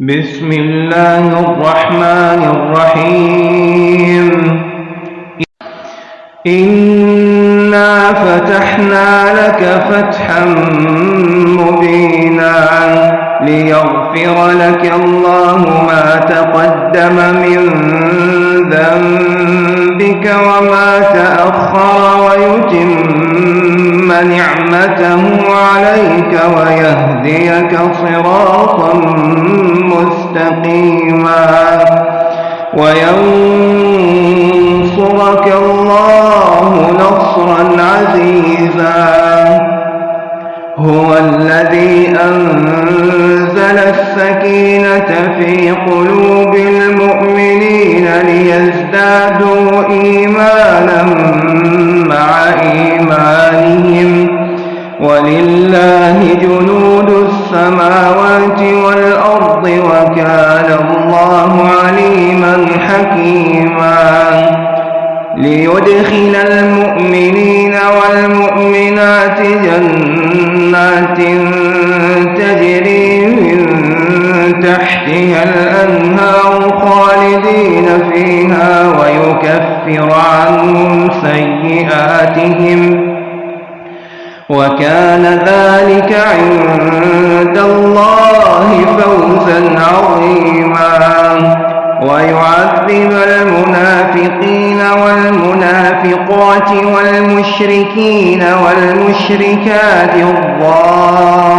بسم الله الرحمن الرحيم. إنا فتحنا لك فتحا مبينا ليغفر لك الله ما تقدم من ذنبك وما تأخر ويتم نعمته عليك ويهديك صراطا مستقيما وينصرك الله نصرا عزيزا. هو الذي أنزل السكينة في قلوب المؤمنين ليزدادوا إيمانا مع إيمانهم. ولله جنود السماوات والأرض وكان الله عليما حكيما. ليدخل المؤمنين والمؤمنات جنات تحتها الأنهار خالدين فيها ويكفر عنهم سيئاتهم وكان ذلك عند الله فوزا عظيما ويعذب المنافقين والمنافقات والمشركين والمشركات الظانين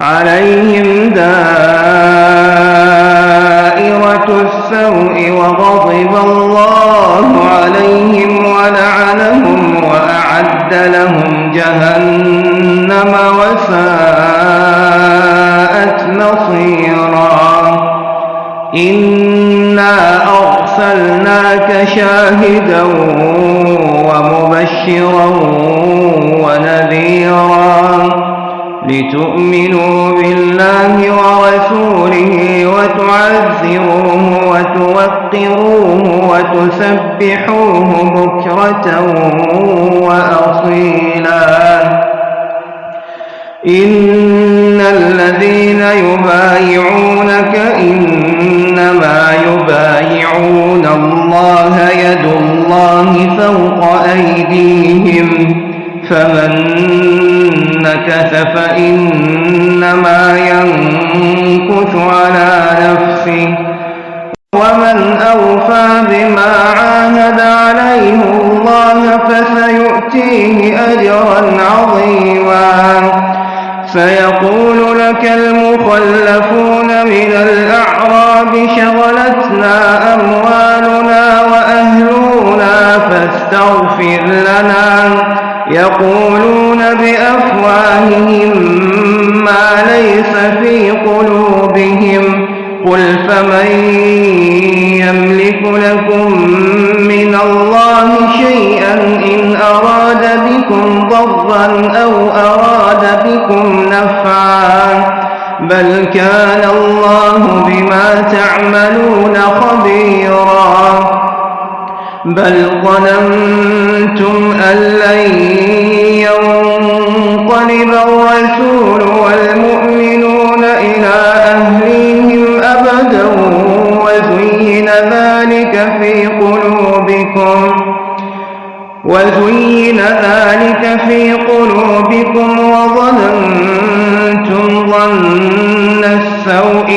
عليهم دائرة ومبشرا ونذيرا لتؤمنوا بالله ورسوله وتعزروه وتوقروه وتسبحوه بكرة وأصيلا إن الذين يبايعونك إنما يبايعون الله يد الله فوق أيديهم فمن نكث فإنما ينكث على نفسه ومن أوفى بما عاهد عليه الله فسيؤتيه أجرا عظيما. سيقول لك المخلفون من الأعراب شغلتنا أموالنا فاستغفر لنا يقولون بأفواههم ما ليس في قلوبهم قل فمن يملك لكم من الله شيئا إن أراد بكم ضرا أو أراد بكم نفعا بل كان الله بما تعملون خبيرا بل ظننتم أن لن ينقلب الرسول والمؤمنون إلى أهليهم أبدا وزين ذلك في قلوبكم وزين ذلك في قلوبكم وظننتم ظن السوء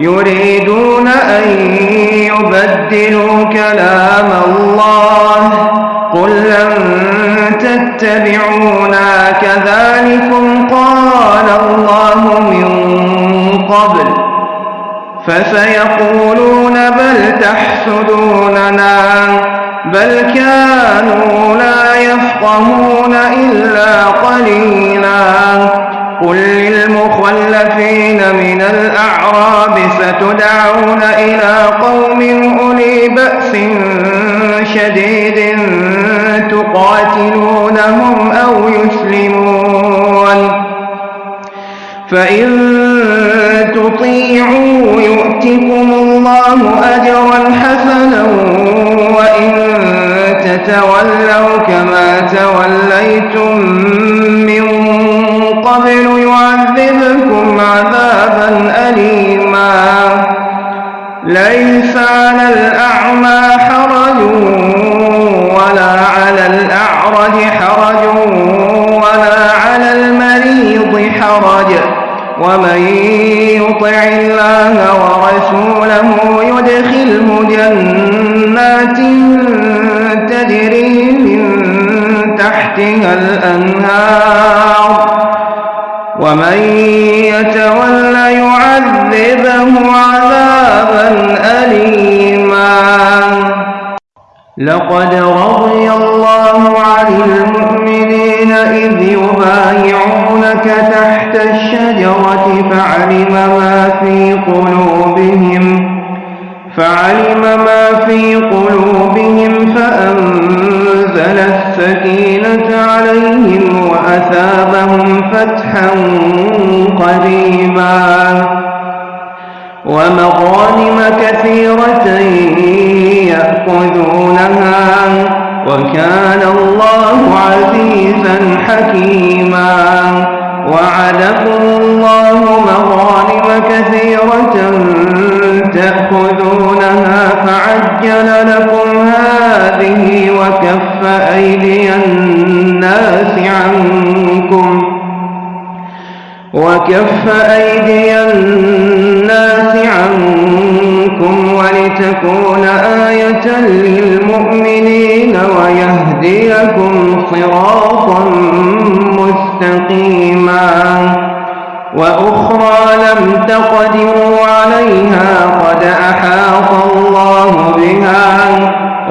يريدون أن يبدلوا كلام الله. قل لن تتبعونا. كذلكم قال الله من قبل. فسيقولون بل تحسدوننا. بل كانوا لا يفقهون إلا قليلا. قل للمخلفين من الأعراب ستدعون إلى قوم أولي بأس شديد تقاتلونهم أو يسلمون فإن تطيعوا يؤتكم الله أجرا حسنا وإن تتولوا كما توليتم قبل يعذبكم عذابا أليما. ليس على الأعمى حرج ولا على الأعرج حرج ولا على المريض حرج. ومن يطع الله ورسوله يدخله جنات تجري من تحتها الأنهار. ومن يتول يعذبه عذابا أليما. لقد رضي الله عن المؤمنين إذ يبايعونك تحت الشجرة فعلم ما في قلوبهم. فعلم ما في قلوبهم فأنزل السكينة عليهم وأثابهم فتحا قريبا ومغانم كثيرة يأخذونها وكان الله عزيزا حكيما. وعدكم الله مغانم كثيرة تأخذونها فعجل لكم هذه وكف أيدي الناس عنكم وكف أيدي الناس عنكم ولتكون آية للمؤمنين ويهديكم صراطا مستقيما وأخرى لم تقدروا عليها قد أحاط الله بها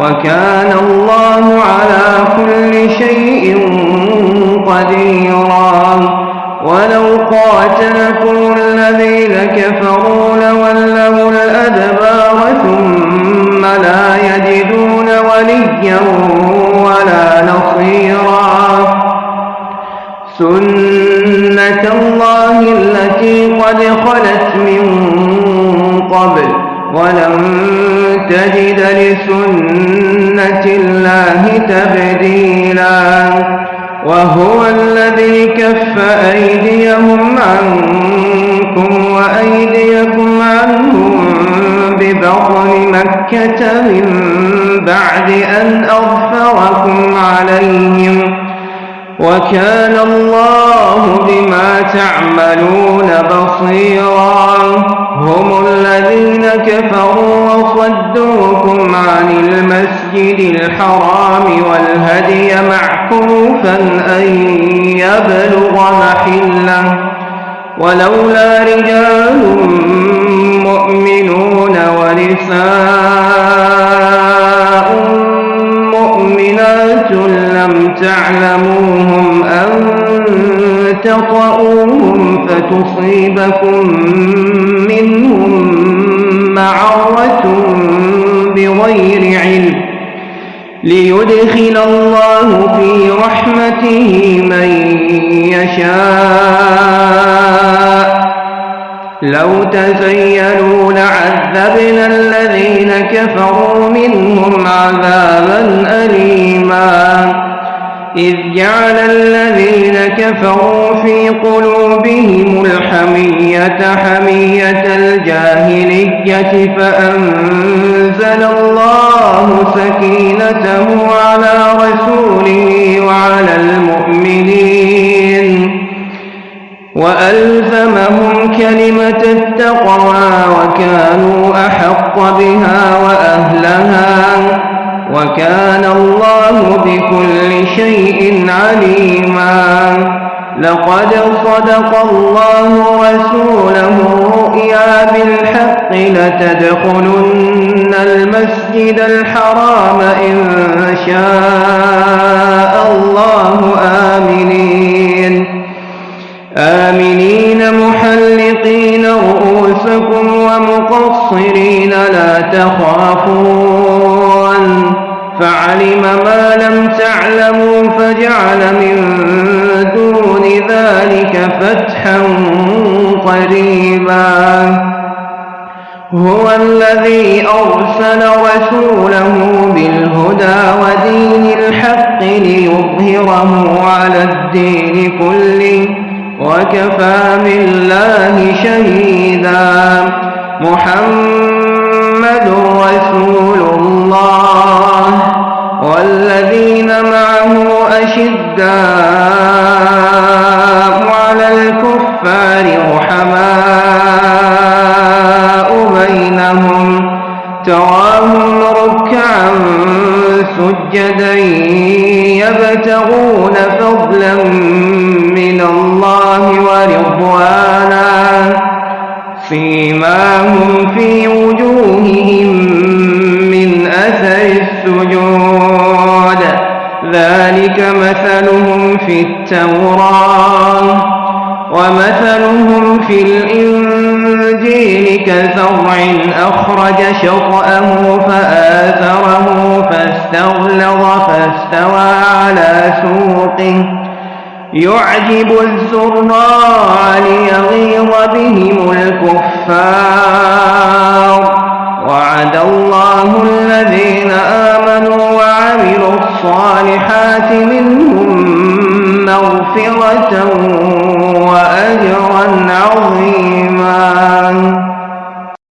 وكان الله على كل شيء قديرا. ولو قاتلكم الذين كفروا لولوا الأدبار ثم لا يجدون وليا ولا نصيرا. سنة الله التي قد خلت من قبل ولن تجد لسنة الله تبديلا وهو الذي كف أيديهم عنكم وأيديكم عنهم ببطن مكة من بعد أن أغفركم عليهم وكان الله بما تعملون بصيرا. هم الذين كفروا وصدوكم عن المسجد الحرام والهدي معكوفا أن يبلغ محلة. ولولا رجال مؤمنون ونساء مؤمنات لم تعلموهم أن تطؤوهم فتصيبكم منهم معرة بغير علم ليدخل الله في رحمته من يشاء. لو تزيلوا لعذبنا الذين كفروا منهم عذابا أليما. إذ جعل الذين كفروا في قلوبهم الحمية حمية الجاهلية فأنزل الله سكينته على رسوله وعلى المؤمنين. وألزمهم كلمة التقوى وكانوا أحق بها وأهلها وكان الله بكل شيء عليما. لقد صدق الله رسوله الرؤيا بالحق لتدخلن المسجد الحرام إن شاء هو الذي أرسل رسوله بالهدى ودين الحق ليظهره على الدين كله وكفى بالله شهيدا. محمد رسول الله والذين معه أشداء على الكفار سجدا يبتغون فضلا من الله ورضوانا فيما هم في وجوههم من أثر السجود. ذلك مثلهم في التوراة ومثلهم في الإنجيل. كزرع أخرج شطأه فآثره فاستغلظ فاستوى على سوقه. يعجب الزراع ليغيظ بهم الكفار. وعد الله الذين آمنوا وعملوا الصالحات منهم مغفرة وأجرا عظيما.